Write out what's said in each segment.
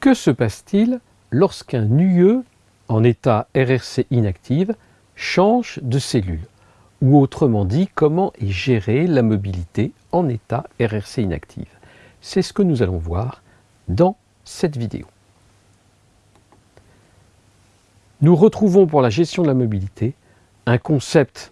Que se passe-t-il lorsqu'un UE en état RRC inactive change de cellule Ou autrement dit, comment est gérée la mobilité en état RRC inactive C'est ce que nous allons voir dans cette vidéo. Nous retrouvons pour la gestion de la mobilité un concept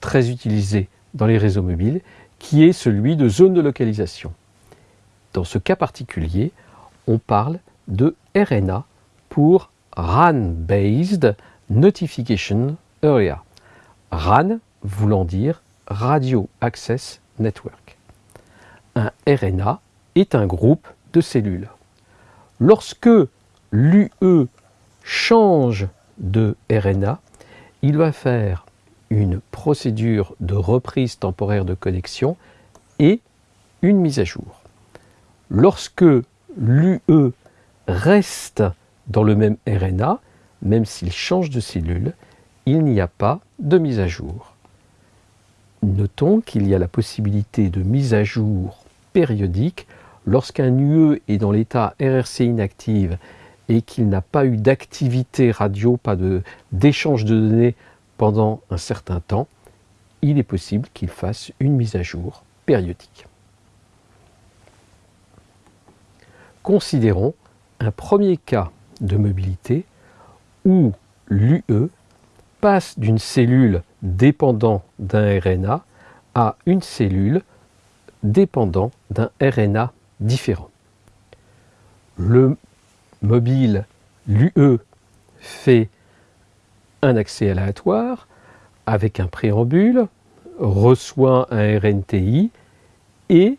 très utilisé dans les réseaux mobiles qui est celui de zone de localisation. Dans ce cas particulier, on parle de RNA pour RAN Based Notification Area. RAN voulant dire Radio Access Network. Un RNA est un groupe de cellules. Lorsque l'UE change de RNA, il va faire une procédure de reprise temporaire de connexion et une mise à jour. Lorsque l'UE reste dans le même RNA, même s'il change de cellule, il n'y a pas de mise à jour. Notons qu'il y a la possibilité de mise à jour périodique lorsqu'un UE est dans l'état RRC inactive et qu'il n'a pas eu d'activité radio, pas d'échange de, de données pendant un certain temps, il est possible qu'il fasse une mise à jour périodique. Considérons un premier cas de mobilité où l'UE passe d'une cellule dépendant d'un RNA à une cellule dépendant d'un RNA différent. Le mobile, l'UE, fait un accès aléatoire avec un préambule, reçoit un RNTI et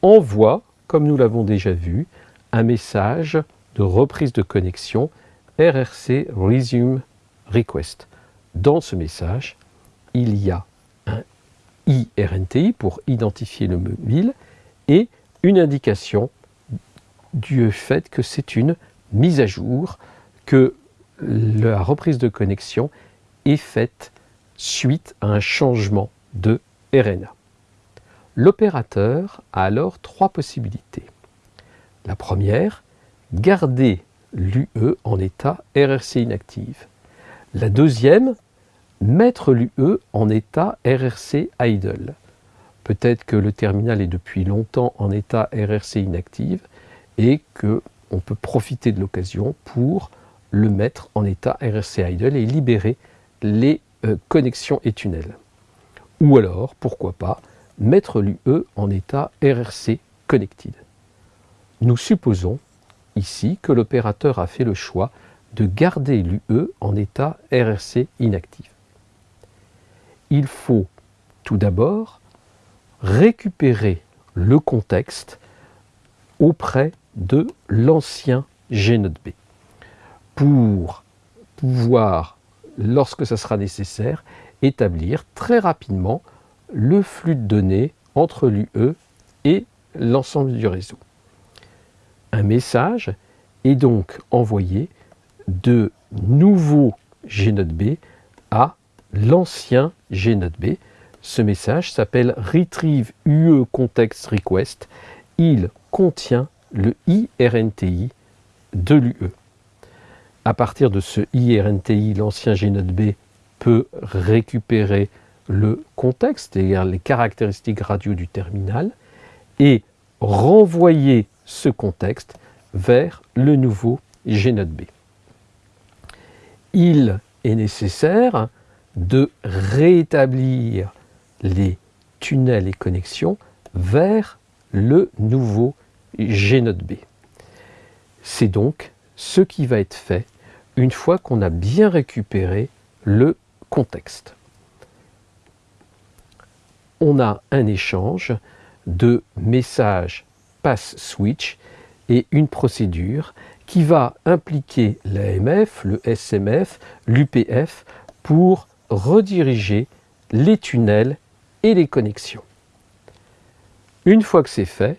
envoie, comme nous l'avons déjà vu, un message de reprise de connexion RRC Resume Request. Dans ce message, il y a un IRNTI pour identifier le mobile et une indication du fait que c'est une mise à jour, que la reprise de connexion est faite suite à un changement de RNA. L'opérateur a alors trois possibilités. La première, garder l'UE en état RRC inactive. La deuxième, mettre l'UE en état RRC idle. Peut-être que le terminal est depuis longtemps en état RRC inactive et qu'on peut profiter de l'occasion pour le mettre en état RRC idle et libérer les euh, connexions et tunnels. Ou alors, pourquoi pas, mettre l'UE en état RRC connected. Nous supposons ici que l'opérateur a fait le choix de garder l'UE en état RRC inactif. Il faut tout d'abord récupérer le contexte auprès de l'ancien GNOT B pour pouvoir, lorsque ce sera nécessaire, établir très rapidement le flux de données entre l'UE et l'ensemble du réseau. Un message est donc envoyé de nouveau GNOT-B à l'ancien GNOT-B. Ce message s'appelle Retrieve UE Context Request. Il contient le IRNTI de l'UE. À partir de ce IRNTI, l'ancien GNOT-B peut récupérer le contexte, c'est-à-dire les caractéristiques radio du terminal, et renvoyer ce contexte vers le nouveau GNOT-B. Il est nécessaire de rétablir les tunnels et connexions vers le nouveau GNOT-B. C'est donc ce qui va être fait une fois qu'on a bien récupéré le contexte. On a un échange de messages pass switch et une procédure qui va impliquer l'AMF, le SMF, l'UPF pour rediriger les tunnels et les connexions. Une fois que c'est fait,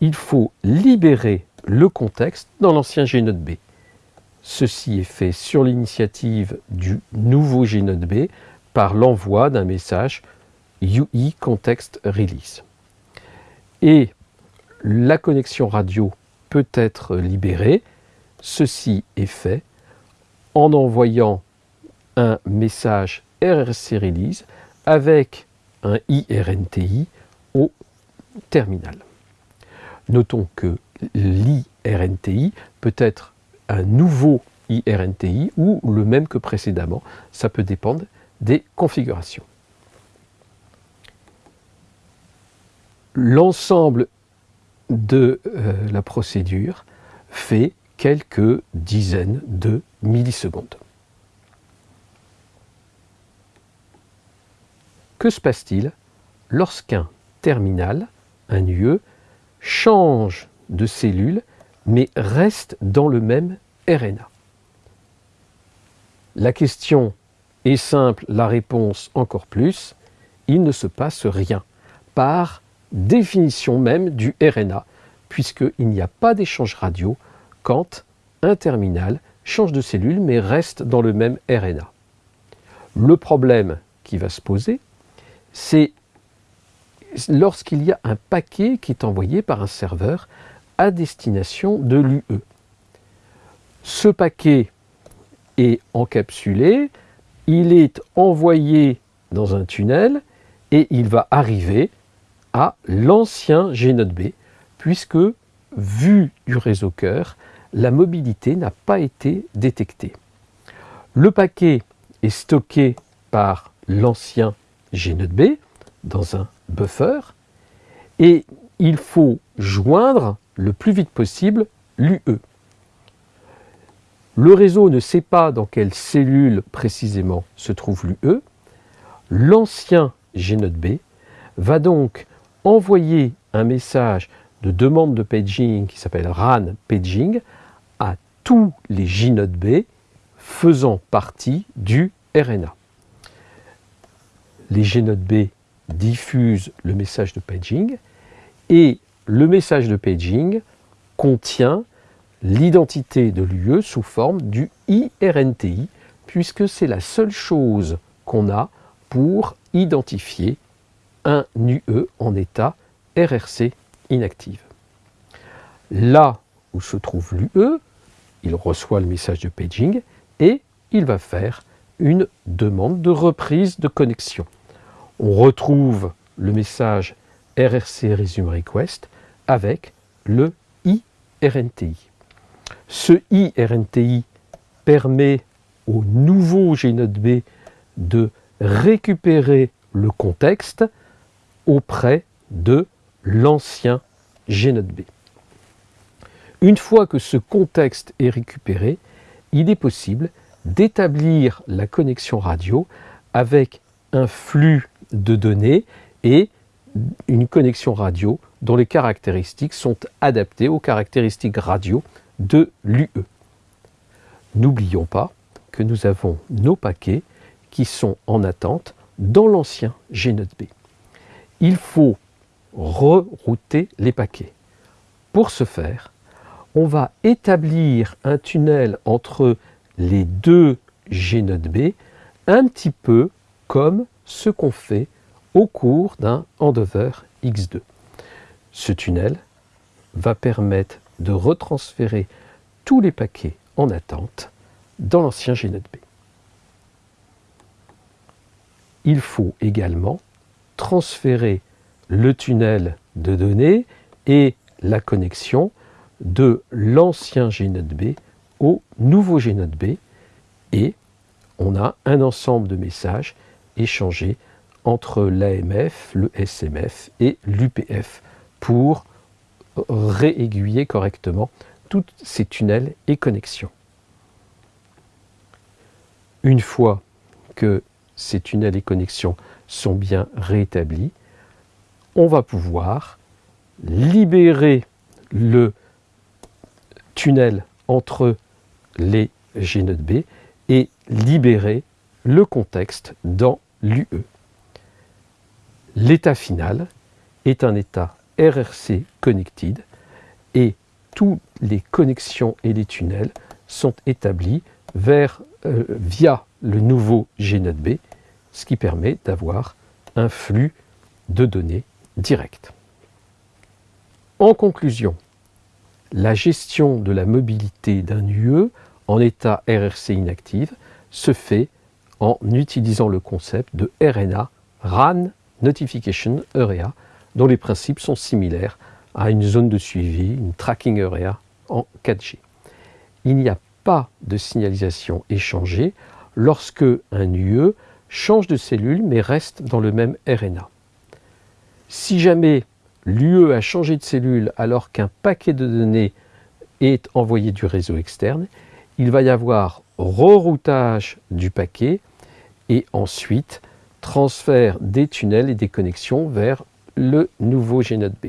il faut libérer le contexte dans l'ancien GNOT-B. Ceci est fait sur l'initiative du nouveau GNOT-B par l'envoi d'un message UI Context Release. Et la connexion radio peut être libérée ceci est fait en envoyant un message RRC Release avec un IRNTI au terminal. Notons que l'IRNTI peut être un nouveau IRNTI ou le même que précédemment. Ça peut dépendre des configurations. L'ensemble de euh, la procédure fait quelques dizaines de millisecondes. Que se passe-t-il lorsqu'un terminal, un UE, change de cellule mais reste dans le même RNA La question est simple, la réponse encore plus, il ne se passe rien par définition même du RNA, puisqu'il n'y a pas d'échange radio quand un terminal change de cellule mais reste dans le même RNA. Le problème qui va se poser, c'est lorsqu'il y a un paquet qui est envoyé par un serveur à destination de l'UE. Ce paquet est encapsulé, il est envoyé dans un tunnel et il va arriver l'ancien G-Node B, puisque, vu du réseau cœur, la mobilité n'a pas été détectée. Le paquet est stocké par l'ancien G-Node B dans un buffer et il faut joindre le plus vite possible l'UE. Le réseau ne sait pas dans quelle cellule précisément se trouve l'UE. L'ancien G-Node B va donc envoyer un message de demande de paging qui s'appelle RAN paging à tous les JNode B faisant partie du RNA. Les JNode B diffusent le message de paging et le message de paging contient l'identité de l'UE sous forme du IRNTI puisque c'est la seule chose qu'on a pour identifier un UE en état RRC inactive. Là où se trouve l'UE, il reçoit le message de paging et il va faire une demande de reprise de connexion. On retrouve le message RRC Resume Request avec le IRNTI. Ce IRNTI permet au nouveau GNode B de récupérer le contexte auprès de l'ancien G-Node B. Une fois que ce contexte est récupéré, il est possible d'établir la connexion radio avec un flux de données et une connexion radio dont les caractéristiques sont adaptées aux caractéristiques radio de l'UE. N'oublions pas que nous avons nos paquets qui sont en attente dans l'ancien G-Node B il faut rerouter les paquets. Pour ce faire, on va établir un tunnel entre les deux B, un petit peu comme ce qu'on fait au cours d'un handover X2. Ce tunnel va permettre de retransférer tous les paquets en attente dans l'ancien B. Il faut également transférer le tunnel de données et la connexion de l'ancien GNode B au nouveau GNode B et on a un ensemble de messages échangés entre l'AMF, le SMF et l'UPF pour réaiguiller correctement tous ces tunnels et connexions. Une fois que ces tunnels et connexions sont bien rétablis, on va pouvoir libérer le tunnel entre les G-Node B et libérer le contexte dans l'UE. L'état final est un état RRC connected et toutes les connexions et les tunnels sont établis euh, via le nouveau G-Node B ce qui permet d'avoir un flux de données direct. En conclusion, la gestion de la mobilité d'un UE en état RRC inactive se fait en utilisant le concept de RNA, RAN Notification Area, dont les principes sont similaires à une zone de suivi, une tracking area en 4G. Il n'y a pas de signalisation échangée lorsque un UE change de cellule mais reste dans le même RNA. Si jamais l'UE a changé de cellule alors qu'un paquet de données est envoyé du réseau externe, il va y avoir reroutage du paquet et ensuite transfert des tunnels et des connexions vers le nouveau GNOT B.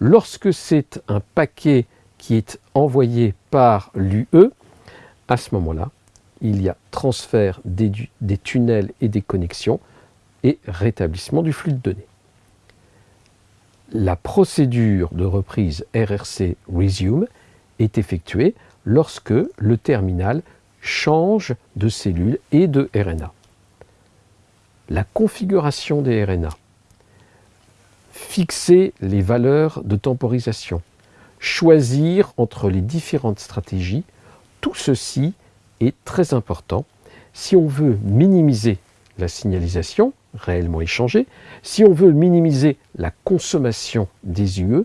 Lorsque c'est un paquet qui est envoyé par l'UE, à ce moment-là, il y a transfert des, tunnels et des connexions et rétablissement du flux de données. La procédure de reprise RRC Resume est effectuée lorsque le terminal change de cellule et de RNA. La configuration des RNA, fixer les valeurs de temporisation, choisir entre les différentes stratégies, tout ceci est très important si on veut minimiser la signalisation réellement échangée, si on veut minimiser la consommation des UE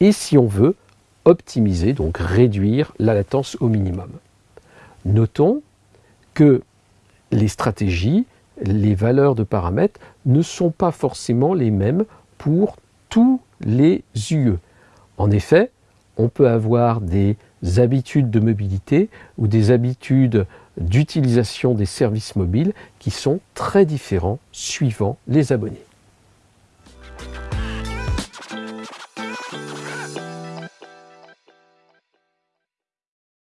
et si on veut optimiser, donc réduire la latence au minimum. Notons que les stratégies, les valeurs de paramètres ne sont pas forcément les mêmes pour tous les UE. En effet, on peut avoir des habitudes de mobilité ou des habitudes d'utilisation des services mobiles qui sont très différents suivant les abonnés.